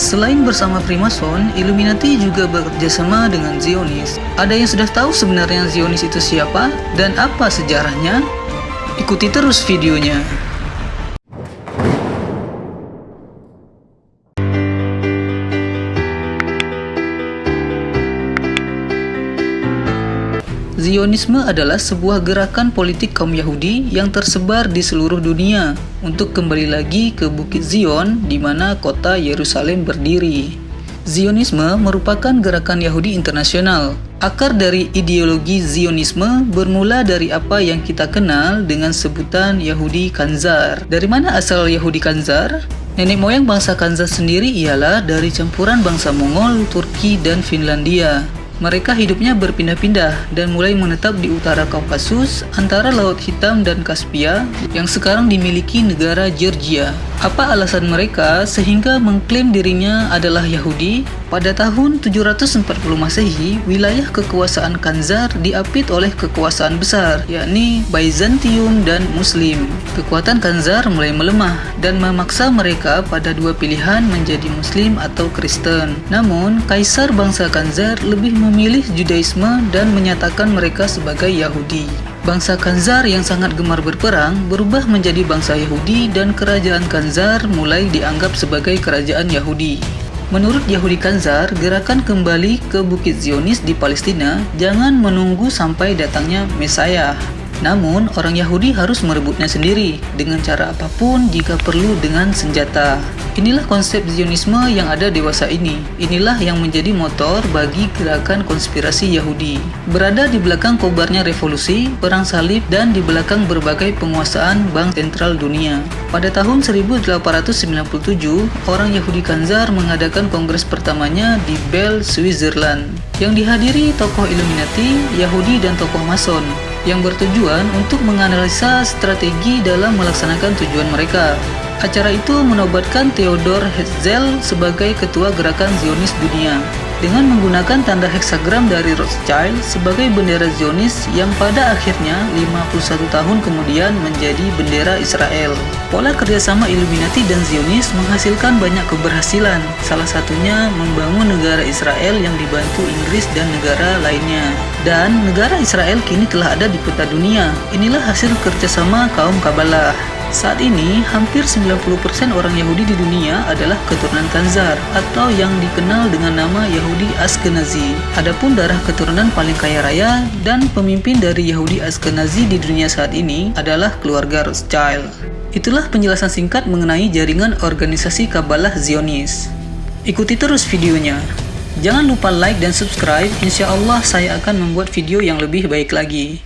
Selain bersama Freemason, Illuminati juga bekerjasama dengan Zionis. Ada yang sudah tahu sebenarnya Zionis itu siapa dan apa sejarahnya? Ikuti terus videonya. Zionisme adalah sebuah gerakan politik kaum Yahudi yang tersebar di seluruh dunia untuk kembali lagi ke Bukit Zion di mana kota Yerusalem berdiri. Zionisme merupakan gerakan Yahudi internasional. Akar dari ideologi Zionisme bermula dari apa yang kita kenal dengan sebutan Yahudi Kanzar. Dari mana asal Yahudi Kanzar? Nenek moyang bangsa Kanzar sendiri ialah dari campuran bangsa Mongol, Turki, dan Finlandia. Mereka hidupnya berpindah-pindah dan mulai menetap di utara Kaukasus antara Laut Hitam dan Kaspia yang sekarang dimiliki negara Georgia. Apa alasan mereka sehingga mengklaim dirinya adalah Yahudi? Pada tahun 740 Masehi, wilayah kekuasaan Kanzar diapit oleh kekuasaan besar, yakni Byzantium dan Muslim. Kekuatan Kanzar mulai melemah dan memaksa mereka pada dua pilihan menjadi Muslim atau Kristen. Namun, kaisar bangsa Kanzar lebih memilih Judaisme dan menyatakan mereka sebagai Yahudi. Bangsa Kanzar yang sangat gemar berperang berubah menjadi bangsa Yahudi dan kerajaan Kanzar mulai dianggap sebagai kerajaan Yahudi. Menurut Yahudi Kanzar, gerakan kembali ke Bukit Zionis di Palestina jangan menunggu sampai datangnya Mesiah. Namun, orang Yahudi harus merebutnya sendiri dengan cara apa pun jika perlu dengan senjata. Inilah konsep Zionisme yang ada dewasa ini. Inilah yang menjadi motor bagi gerakan konspirasi Yahudi. Berada di belakang kobarnya revolusi, perang salib, dan di belakang berbagai penguasaan bank sentral dunia. Pada tahun 1897, orang Yahudi Kanzar mengadakan kongres pertamanya di Bell, Switzerland, yang dihadiri tokoh Illuminati, Yahudi, dan tokoh Mason yang bertujuan untuk menganalisa strategi dalam melaksanakan tujuan mereka. Acara itu menobatkan Theodor Herzl sebagai ketua gerakan Zionis dunia dengan menggunakan tanda heksagram dari Rothschild sebagai bendera Zionis yang pada akhirnya 51 tahun kemudian menjadi bendera Israel. Pola kerjasama Illuminati dan Zionis menghasilkan banyak keberhasilan, salah satunya membangun negara Israel yang dibantu Inggris dan negara lainnya. Dan negara Israel kini telah ada di peta dunia. Inilah hasil kerjasama kaum Kabbalah. Saat ini, hampir 90% orang Yahudi di dunia adalah keturunan Kanzar atau yang dikenal dengan nama Yahudi Askenazi. Adapun darah keturunan paling kaya raya dan pemimpin dari Yahudi Askenazi di dunia saat ini adalah keluarga Rothschild. Itulah penjelasan singkat mengenai jaringan organisasi Kabbalah Zionis. Ikuti terus videonya. Jangan lupa like dan subscribe, insya Allah saya akan membuat video yang lebih baik lagi.